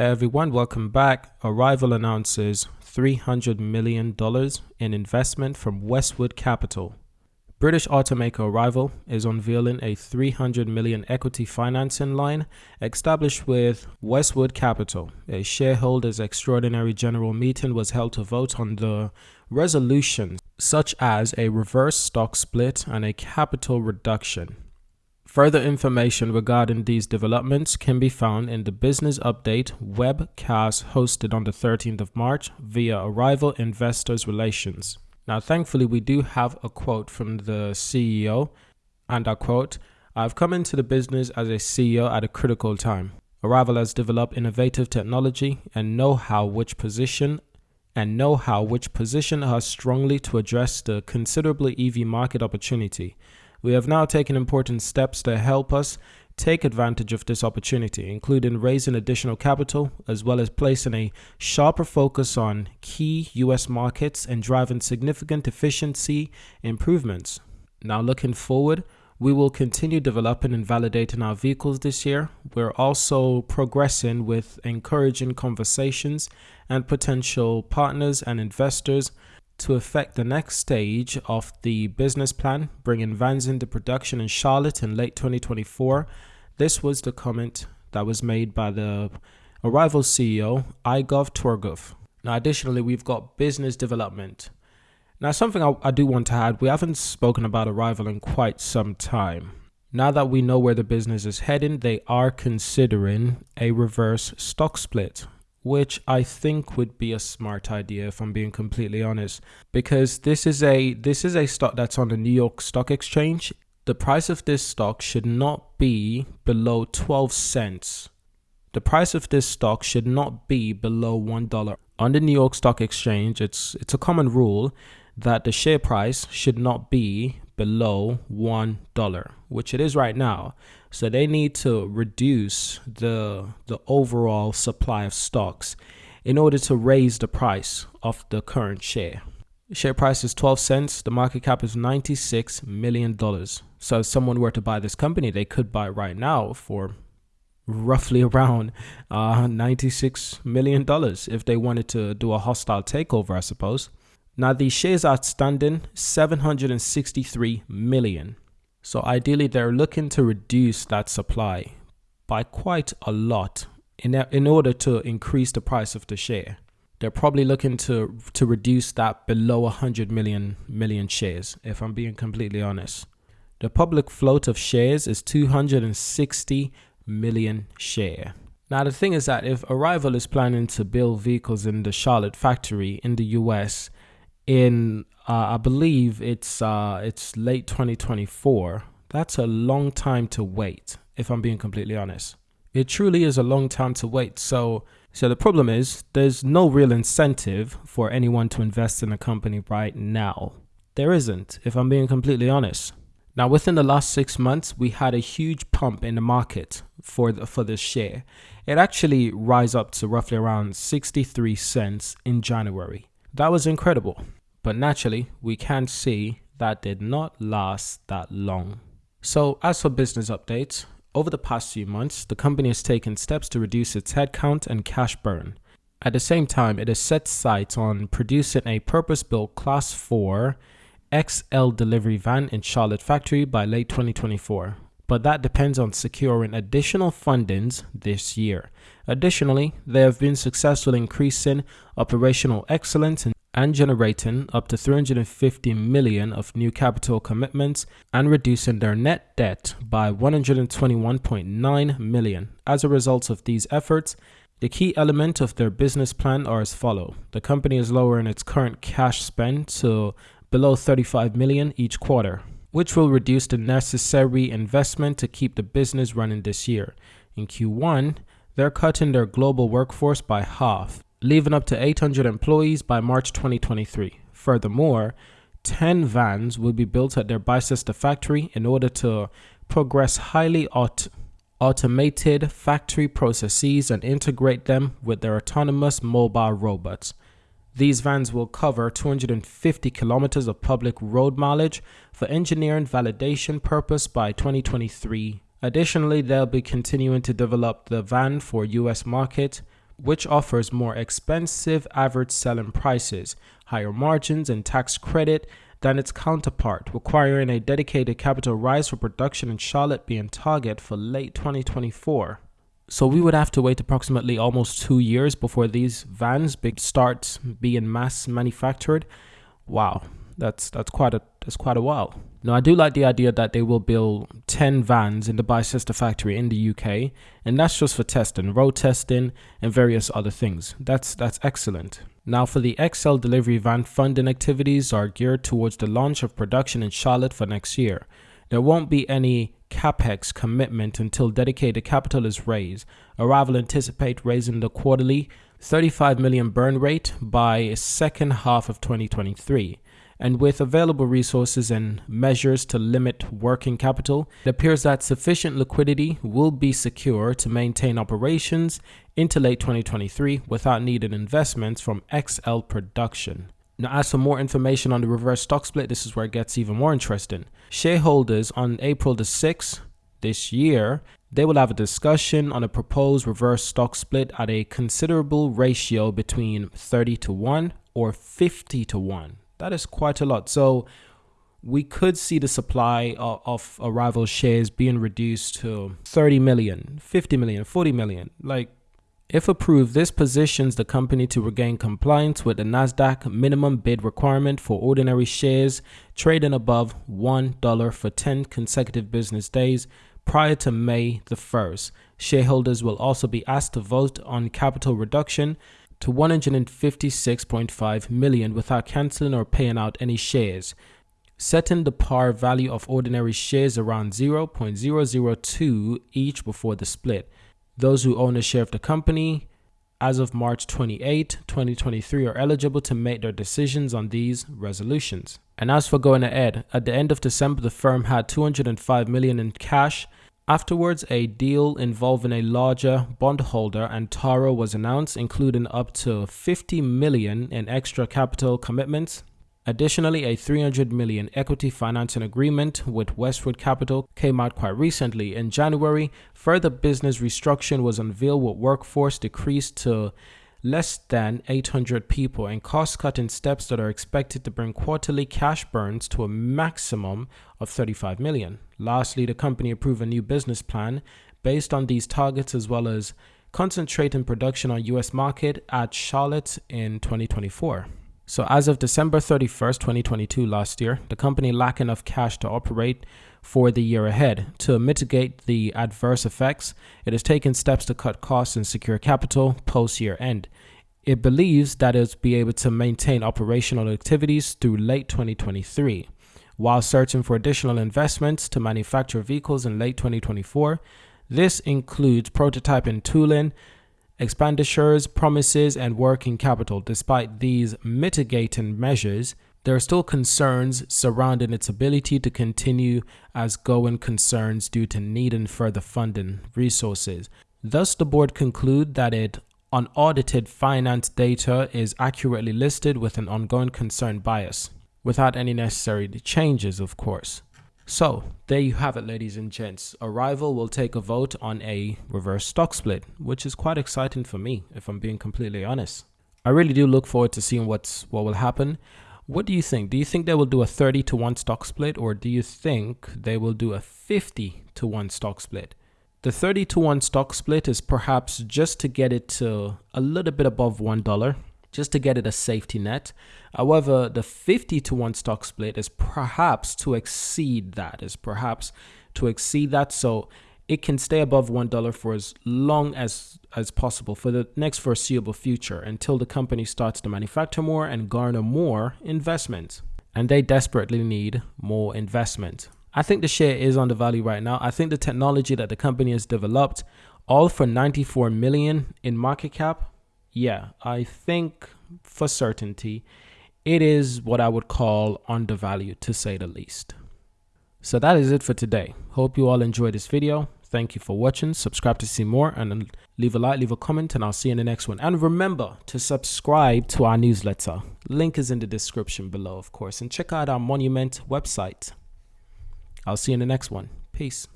Everyone, welcome back. Arrival announces $300 million in investment from Westwood Capital. British automaker Arrival is unveiling a 300 million equity financing line established with Westwood Capital. A shareholders extraordinary general meeting was held to vote on the resolutions such as a reverse stock split and a capital reduction. Further information regarding these developments can be found in the Business Update webcast hosted on the 13th of March via Arrival Investors Relations. Now, thankfully, we do have a quote from the CEO, and I quote I've come into the business as a CEO at a critical time. Arrival has developed innovative technology and know how which position and know how which position us strongly to address the considerable EV market opportunity. We have now taken important steps to help us take advantage of this opportunity, including raising additional capital, as well as placing a sharper focus on key US markets and driving significant efficiency improvements. Now, looking forward, we will continue developing and validating our vehicles this year. We're also progressing with encouraging conversations and potential partners and investors to affect the next stage of the business plan, bringing vans into production in Charlotte in late 2024. This was the comment that was made by the Arrival CEO, Igor Torgov. Now, additionally, we've got business development. Now, something I, I do want to add we haven't spoken about Arrival in quite some time. Now that we know where the business is heading, they are considering a reverse stock split which I think would be a smart idea if I'm being completely honest because this is a this is a stock that's on the New York Stock Exchange. The price of this stock should not be below 12 cents. The price of this stock should not be below $1. On the New York Stock Exchange, it's it's a common rule that the share price should not be below $1, which it is right now. So they need to reduce the the overall supply of stocks in order to raise the price of the current share. share price is 12 cents, the market cap is 96 million dollars. So if someone were to buy this company, they could buy right now for roughly around uh, 96 million dollars if they wanted to do a hostile takeover, I suppose. Now the shares outstanding 763 million. So ideally, they're looking to reduce that supply by quite a lot in, in order to increase the price of the share. They're probably looking to to reduce that below 100 million million shares, if I'm being completely honest. The public float of shares is 260 million share. Now the thing is that if Arrival is planning to build vehicles in the Charlotte factory in the US in uh, I believe it's uh, it's late 2024. That's a long time to wait. If I'm being completely honest, it truly is a long time to wait. So so the problem is there's no real incentive for anyone to invest in a company right now. There isn't, if I'm being completely honest. Now, within the last six months, we had a huge pump in the market for the, for this share. It actually rise up to roughly around 63 cents in January. That was incredible. But naturally, we can see that did not last that long. So, as for business updates, over the past few months, the company has taken steps to reduce its headcount and cash burn. At the same time, it has set sights on producing a purpose built Class 4 XL delivery van in Charlotte factory by late 2024. But that depends on securing additional fundings this year. Additionally, they have been successful in increasing operational excellence and generating up to 350 million of new capital commitments and reducing their net debt by 121.9 million. As a result of these efforts, the key element of their business plan are as follow. The company is lowering its current cash spend to below 35 million each quarter, which will reduce the necessary investment to keep the business running this year. In Q1, they're cutting their global workforce by half leaving up to 800 employees by March 2023. Furthermore, 10 vans will be built at their Bicester factory in order to progress highly aut- automated factory processes and integrate them with their autonomous mobile robots. These vans will cover 250 kilometers of public road mileage for engineering validation purpose by 2023. Additionally, they'll be continuing to develop the van for US market which offers more expensive average selling prices, higher margins, and tax credit than its counterpart, requiring a dedicated capital rise for production in Charlotte being target for late 2024. So we would have to wait approximately almost two years before these vans start being mass manufactured. Wow, that's that's quite a that's quite a while. Now I do like the idea that they will build 10 vans in the Bicester factory in the UK, and that's just for testing, road testing, and various other things. That's that's excellent. Now for the XL delivery van funding activities are geared towards the launch of production in Charlotte for next year. There won't be any capex commitment until dedicated capital is raised. Arrival anticipate raising the quarterly 35 million burn rate by second half of 2023 and with available resources and measures to limit working capital, it appears that sufficient liquidity will be secure to maintain operations into late 2023 without needed investments from XL production. Now, as for more information on the reverse stock split, this is where it gets even more interesting. Shareholders on April the 6th this year, they will have a discussion on a proposed reverse stock split at a considerable ratio between 30 to 1 or 50 to 1. That is quite a lot. So we could see the supply of, of arrival shares being reduced to 30 million, 50 million, 40 million. Like, if approved, this positions the company to regain compliance with the NASDAQ minimum bid requirement for ordinary shares trading above $1 for 10 consecutive business days prior to May the 1st. Shareholders will also be asked to vote on capital reduction to 156.5 million without canceling or paying out any shares, setting the par value of ordinary shares around 0.002 each before the split. Those who own a share of the company as of March 28, 2023 are eligible to make their decisions on these resolutions. And as for going ahead, at the end of December the firm had 205 million in cash Afterwards, a deal involving a larger bondholder Antara was announced, including up to 50 million in extra capital commitments. Additionally, a 300 million equity financing agreement with Westwood Capital came out quite recently. In January, further business restructuring was unveiled with workforce decreased to less than 800 people and cost cutting steps that are expected to bring quarterly cash burns to a maximum of 35 million. Lastly, the company approved a new business plan based on these targets as well as concentrating production on US market at Charlotte in 2024. So as of December 31st, 2022 last year, the company lacked enough cash to operate for the year ahead. To mitigate the adverse effects, it has taken steps to cut costs and secure capital post year end. It believes that it will be able to maintain operational activities through late 2023. While searching for additional investments to manufacture vehicles in late 2024, this includes prototyping tooling, expenditures, promises, and working capital. Despite these mitigating measures, there are still concerns surrounding its ability to continue as going concerns due to needing further funding resources. Thus, the board conclude that it unaudited finance data is accurately listed with an ongoing concern bias, without any necessary changes, of course. So, there you have it, ladies and gents. Arrival will take a vote on a reverse stock split, which is quite exciting for me, if I'm being completely honest. I really do look forward to seeing what's what will happen. What do you think? Do you think they will do a 30 to 1 stock split or do you think they will do a 50 to 1 stock split? The 30 to 1 stock split is perhaps just to get it to a little bit above $1, just to get it a safety net. However, the 50 to 1 stock split is perhaps to exceed that, is perhaps to exceed that. So it can stay above $1 for as long as as possible for the next foreseeable future until the company starts to manufacture more and garner more investment. And they desperately need more investment. I think the share is value right now. I think the technology that the company has developed, all for 94 million in market cap, yeah, I think for certainty it is what I would call undervalued to say the least. So that is it for today. Hope you all enjoyed this video. Thank you for watching. Subscribe to see more and leave a like, leave a comment, and I'll see you in the next one. And remember to subscribe to our newsletter. Link is in the description below, of course. And check out our Monument website. I'll see you in the next one. Peace.